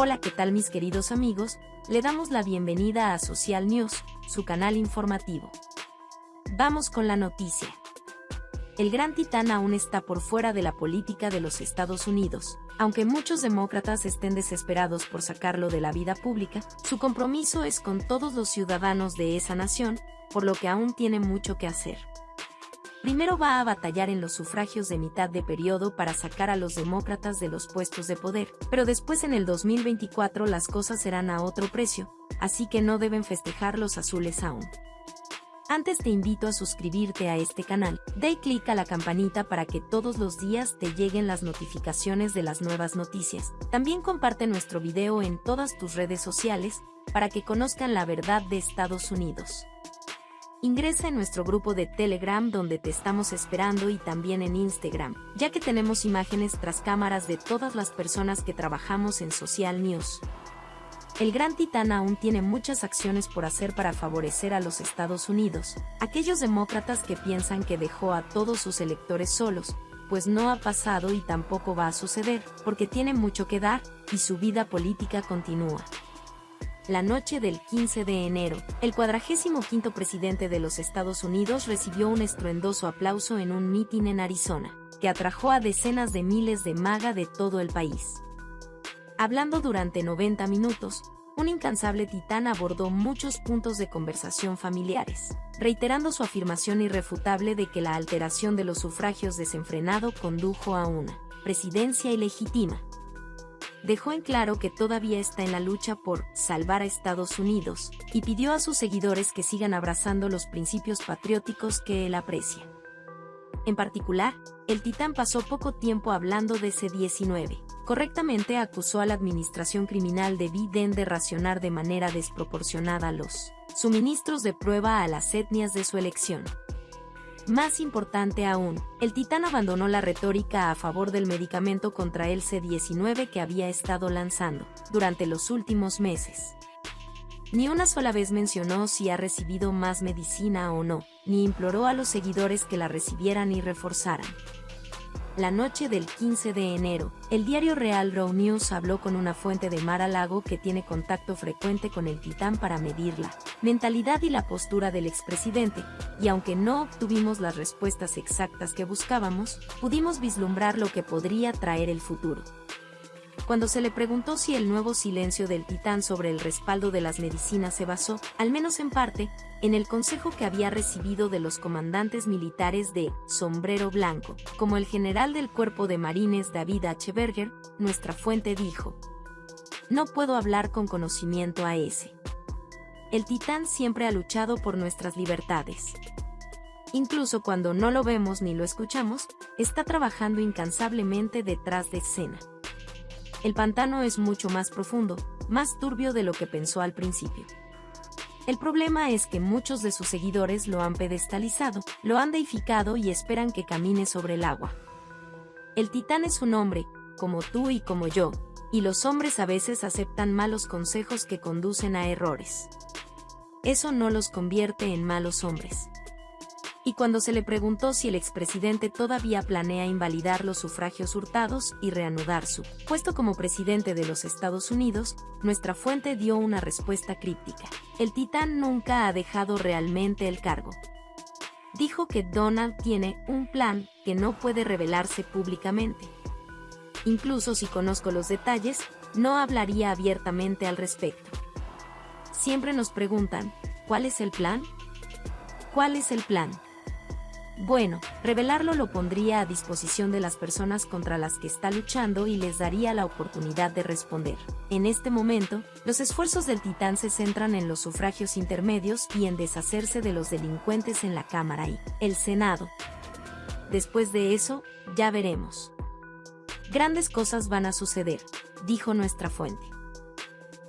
Hola, ¿qué tal mis queridos amigos? Le damos la bienvenida a Social News, su canal informativo. Vamos con la noticia. El gran titán aún está por fuera de la política de los Estados Unidos. Aunque muchos demócratas estén desesperados por sacarlo de la vida pública, su compromiso es con todos los ciudadanos de esa nación, por lo que aún tiene mucho que hacer. Primero va a batallar en los sufragios de mitad de periodo para sacar a los demócratas de los puestos de poder, pero después en el 2024 las cosas serán a otro precio, así que no deben festejar los azules aún. Antes te invito a suscribirte a este canal, da clic a la campanita para que todos los días te lleguen las notificaciones de las nuevas noticias. También comparte nuestro video en todas tus redes sociales, para que conozcan la verdad de Estados Unidos. Ingresa en nuestro grupo de Telegram donde te estamos esperando y también en Instagram, ya que tenemos imágenes tras cámaras de todas las personas que trabajamos en Social News. El gran titán aún tiene muchas acciones por hacer para favorecer a los Estados Unidos, aquellos demócratas que piensan que dejó a todos sus electores solos, pues no ha pasado y tampoco va a suceder, porque tiene mucho que dar, y su vida política continúa la noche del 15 de enero, el 45 presidente de los Estados Unidos recibió un estruendoso aplauso en un mitin en Arizona, que atrajo a decenas de miles de maga de todo el país. Hablando durante 90 minutos, un incansable titán abordó muchos puntos de conversación familiares, reiterando su afirmación irrefutable de que la alteración de los sufragios desenfrenado condujo a una presidencia ilegítima, dejó en claro que todavía está en la lucha por salvar a Estados Unidos, y pidió a sus seguidores que sigan abrazando los principios patrióticos que él aprecia. En particular, el titán pasó poco tiempo hablando de C-19. Correctamente acusó a la administración criminal de Biden de racionar de manera desproporcionada los suministros de prueba a las etnias de su elección. Más importante aún, el titán abandonó la retórica a favor del medicamento contra el C-19 que había estado lanzando durante los últimos meses. Ni una sola vez mencionó si ha recibido más medicina o no, ni imploró a los seguidores que la recibieran y reforzaran. La noche del 15 de enero, el diario Real Raw News habló con una fuente de Mar a Lago que tiene contacto frecuente con el titán para medir la mentalidad y la postura del expresidente, y aunque no obtuvimos las respuestas exactas que buscábamos, pudimos vislumbrar lo que podría traer el futuro cuando se le preguntó si el nuevo silencio del titán sobre el respaldo de las medicinas se basó, al menos en parte, en el consejo que había recibido de los comandantes militares de Sombrero Blanco, como el general del cuerpo de marines David H. Berger, nuestra fuente dijo. No puedo hablar con conocimiento a ese. El titán siempre ha luchado por nuestras libertades. Incluso cuando no lo vemos ni lo escuchamos, está trabajando incansablemente detrás de escena el pantano es mucho más profundo, más turbio de lo que pensó al principio. El problema es que muchos de sus seguidores lo han pedestalizado, lo han deificado y esperan que camine sobre el agua. El titán es un hombre, como tú y como yo, y los hombres a veces aceptan malos consejos que conducen a errores. Eso no los convierte en malos hombres y cuando se le preguntó si el expresidente todavía planea invalidar los sufragios hurtados y reanudar su puesto como presidente de los Estados Unidos, nuestra fuente dio una respuesta críptica. El titán nunca ha dejado realmente el cargo. Dijo que Donald tiene un plan que no puede revelarse públicamente. Incluso si conozco los detalles, no hablaría abiertamente al respecto. Siempre nos preguntan, ¿cuál es el plan? ¿Cuál es el plan? Bueno, revelarlo lo pondría a disposición de las personas contra las que está luchando y les daría la oportunidad de responder. En este momento, los esfuerzos del titán se centran en los sufragios intermedios y en deshacerse de los delincuentes en la Cámara y el Senado. Después de eso, ya veremos. Grandes cosas van a suceder, dijo nuestra fuente.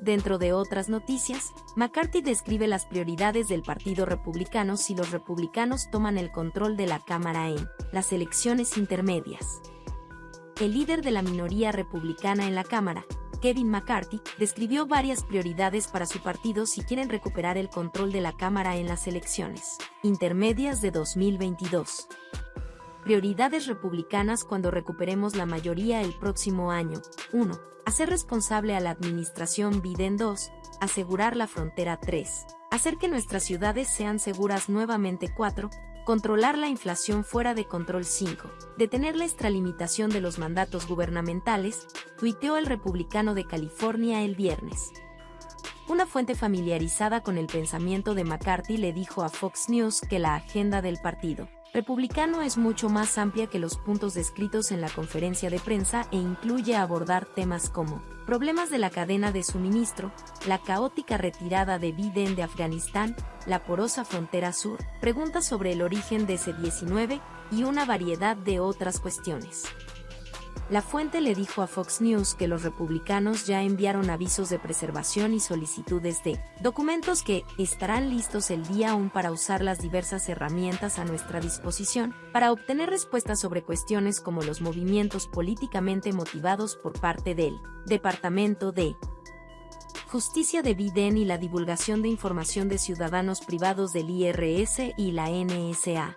Dentro de otras noticias, McCarthy describe las prioridades del Partido Republicano si los republicanos toman el control de la Cámara en las elecciones intermedias. El líder de la minoría republicana en la Cámara, Kevin McCarthy, describió varias prioridades para su partido si quieren recuperar el control de la Cámara en las elecciones intermedias de 2022. Prioridades republicanas cuando recuperemos la mayoría el próximo año. 1 hacer responsable a la administración Biden 2, asegurar la frontera 3, hacer que nuestras ciudades sean seguras nuevamente 4, controlar la inflación fuera de control 5, detener la extralimitación de los mandatos gubernamentales, tuiteó el republicano de California el viernes. Una fuente familiarizada con el pensamiento de McCarthy le dijo a Fox News que la agenda del partido republicano es mucho más amplia que los puntos descritos en la conferencia de prensa e incluye abordar temas como problemas de la cadena de suministro, la caótica retirada de Biden de Afganistán, la porosa frontera sur, preguntas sobre el origen de C-19 y una variedad de otras cuestiones. La fuente le dijo a Fox News que los republicanos ya enviaron avisos de preservación y solicitudes de documentos que estarán listos el día aún para usar las diversas herramientas a nuestra disposición para obtener respuestas sobre cuestiones como los movimientos políticamente motivados por parte del Departamento de Justicia de Biden y la divulgación de información de ciudadanos privados del IRS y la NSA.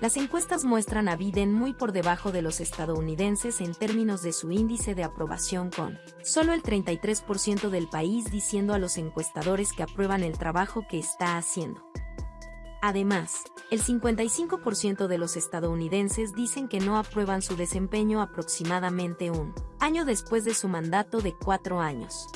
Las encuestas muestran a Biden muy por debajo de los estadounidenses en términos de su índice de aprobación con solo el 33% del país diciendo a los encuestadores que aprueban el trabajo que está haciendo. Además, el 55% de los estadounidenses dicen que no aprueban su desempeño aproximadamente un año después de su mandato de cuatro años.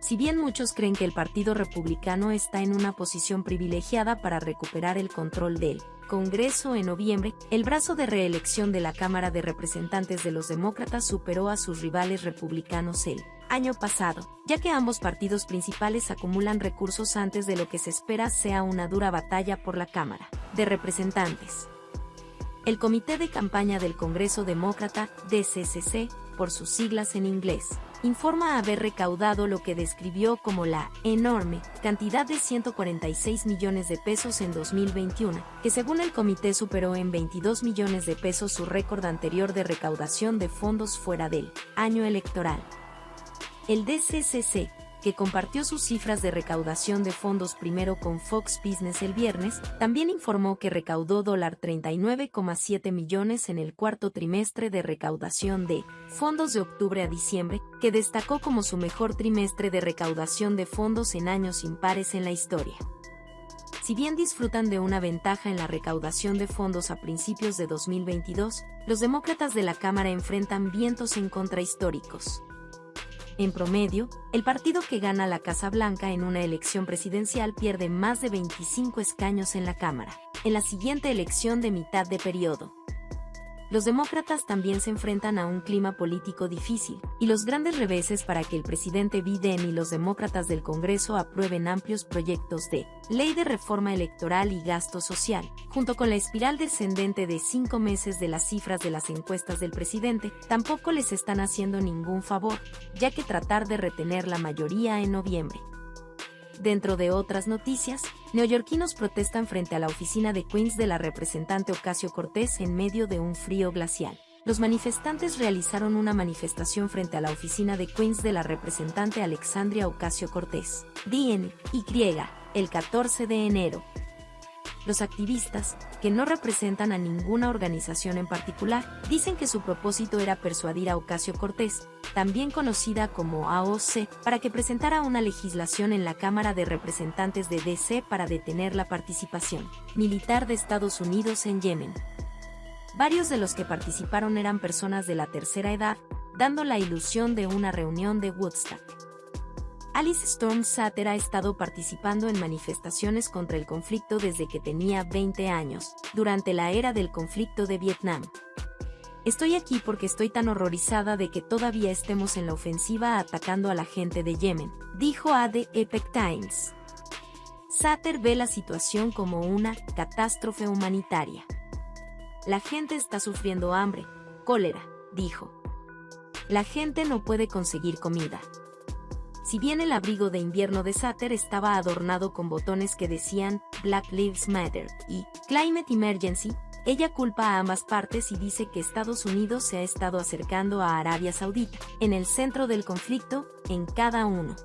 Si bien muchos creen que el Partido Republicano está en una posición privilegiada para recuperar el control del Congreso en noviembre, el brazo de reelección de la Cámara de Representantes de los Demócratas superó a sus rivales republicanos el año pasado, ya que ambos partidos principales acumulan recursos antes de lo que se espera sea una dura batalla por la Cámara de Representantes. El Comité de Campaña del Congreso Demócrata, DCCC, por sus siglas en inglés, informa haber recaudado lo que describió como la enorme cantidad de 146 millones de pesos en 2021, que según el comité superó en 22 millones de pesos su récord anterior de recaudación de fondos fuera del año electoral. El DCCC que compartió sus cifras de recaudación de fondos primero con Fox Business el viernes, también informó que recaudó $39,7 millones en el cuarto trimestre de recaudación de fondos de octubre a diciembre, que destacó como su mejor trimestre de recaudación de fondos en años impares en la historia. Si bien disfrutan de una ventaja en la recaudación de fondos a principios de 2022, los demócratas de la Cámara enfrentan vientos en contra históricos. En promedio, el partido que gana la Casa Blanca en una elección presidencial pierde más de 25 escaños en la Cámara, en la siguiente elección de mitad de periodo los demócratas también se enfrentan a un clima político difícil, y los grandes reveses para que el presidente Biden y los demócratas del Congreso aprueben amplios proyectos de ley de reforma electoral y gasto social, junto con la espiral descendente de cinco meses de las cifras de las encuestas del presidente, tampoco les están haciendo ningún favor, ya que tratar de retener la mayoría en noviembre Dentro de otras noticias, neoyorquinos protestan frente a la oficina de Queens de la representante Ocasio Cortés en medio de un frío glacial. Los manifestantes realizaron una manifestación frente a la oficina de Queens de la representante Alexandria Ocasio Cortés, DNY, el 14 de enero, los activistas, que no representan a ninguna organización en particular, dicen que su propósito era persuadir a Ocasio Cortés, también conocida como AOC, para que presentara una legislación en la Cámara de Representantes de DC para detener la participación militar de Estados Unidos en Yemen. Varios de los que participaron eran personas de la tercera edad, dando la ilusión de una reunión de Woodstock. Alice Storm Satter ha estado participando en manifestaciones contra el conflicto desde que tenía 20 años, durante la era del conflicto de Vietnam. Estoy aquí porque estoy tan horrorizada de que todavía estemos en la ofensiva atacando a la gente de Yemen, dijo a The Epic Times. Satter ve la situación como una catástrofe humanitaria. La gente está sufriendo hambre, cólera, dijo. La gente no puede conseguir comida. Si bien el abrigo de invierno de Satter estaba adornado con botones que decían Black Lives Matter y Climate Emergency, ella culpa a ambas partes y dice que Estados Unidos se ha estado acercando a Arabia Saudita, en el centro del conflicto, en cada uno.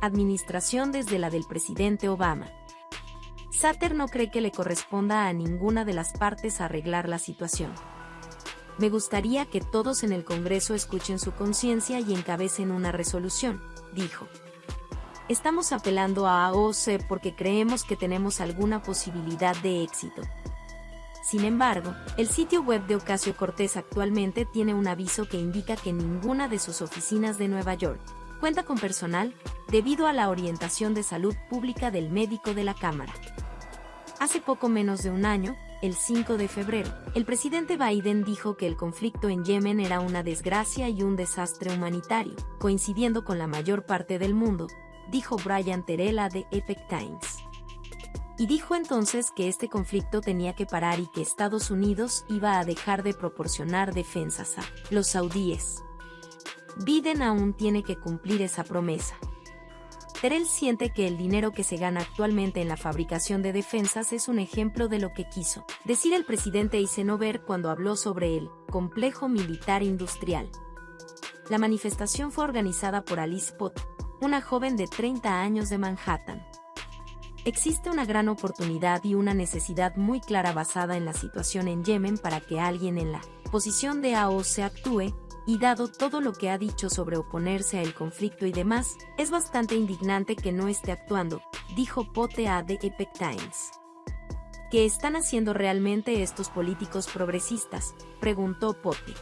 Administración desde la del presidente Obama. Satter no cree que le corresponda a ninguna de las partes arreglar la situación. me gustaría que todos en el Congreso escuchen su conciencia y encabecen una resolución, dijo. Estamos apelando a AOC porque creemos que tenemos alguna posibilidad de éxito. Sin embargo, el sitio web de Ocasio Cortés actualmente tiene un aviso que indica que ninguna de sus oficinas de Nueva York cuenta con personal debido a la orientación de salud pública del médico de la Cámara. Hace poco menos de un año, el 5 de febrero, el presidente Biden dijo que el conflicto en Yemen era una desgracia y un desastre humanitario, coincidiendo con la mayor parte del mundo, dijo Brian Terela de Epic Times. Y dijo entonces que este conflicto tenía que parar y que Estados Unidos iba a dejar de proporcionar defensas a los saudíes. Biden aún tiene que cumplir esa promesa. Terrell siente que el dinero que se gana actualmente en la fabricación de defensas es un ejemplo de lo que quiso decir el presidente Eisenhower cuando habló sobre el complejo militar industrial. La manifestación fue organizada por Alice Pott, una joven de 30 años de Manhattan. Existe una gran oportunidad y una necesidad muy clara basada en la situación en Yemen para que alguien en la posición de AOC actúe, y dado todo lo que ha dicho sobre oponerse al conflicto y demás, es bastante indignante que no esté actuando, dijo Pote a The Epic Times. ¿Qué están haciendo realmente estos políticos progresistas? preguntó Pote.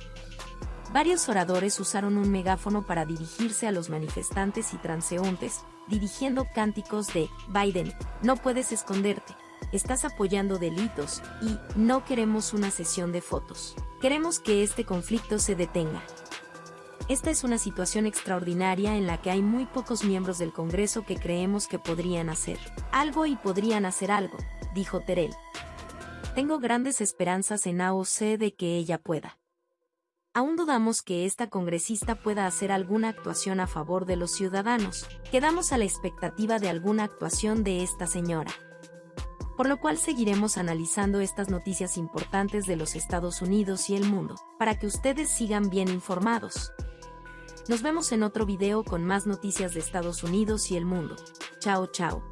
Varios oradores usaron un megáfono para dirigirse a los manifestantes y transeúntes, dirigiendo cánticos de Biden, no puedes esconderte, estás apoyando delitos y no queremos una sesión de fotos. Queremos que este conflicto se detenga. Esta es una situación extraordinaria en la que hay muy pocos miembros del Congreso que creemos que podrían hacer algo y podrían hacer algo, dijo Terrell. Tengo grandes esperanzas en AOC de que ella pueda. Aún dudamos que esta congresista pueda hacer alguna actuación a favor de los ciudadanos. Quedamos a la expectativa de alguna actuación de esta señora por lo cual seguiremos analizando estas noticias importantes de los Estados Unidos y el mundo, para que ustedes sigan bien informados. Nos vemos en otro video con más noticias de Estados Unidos y el mundo. Chao chao.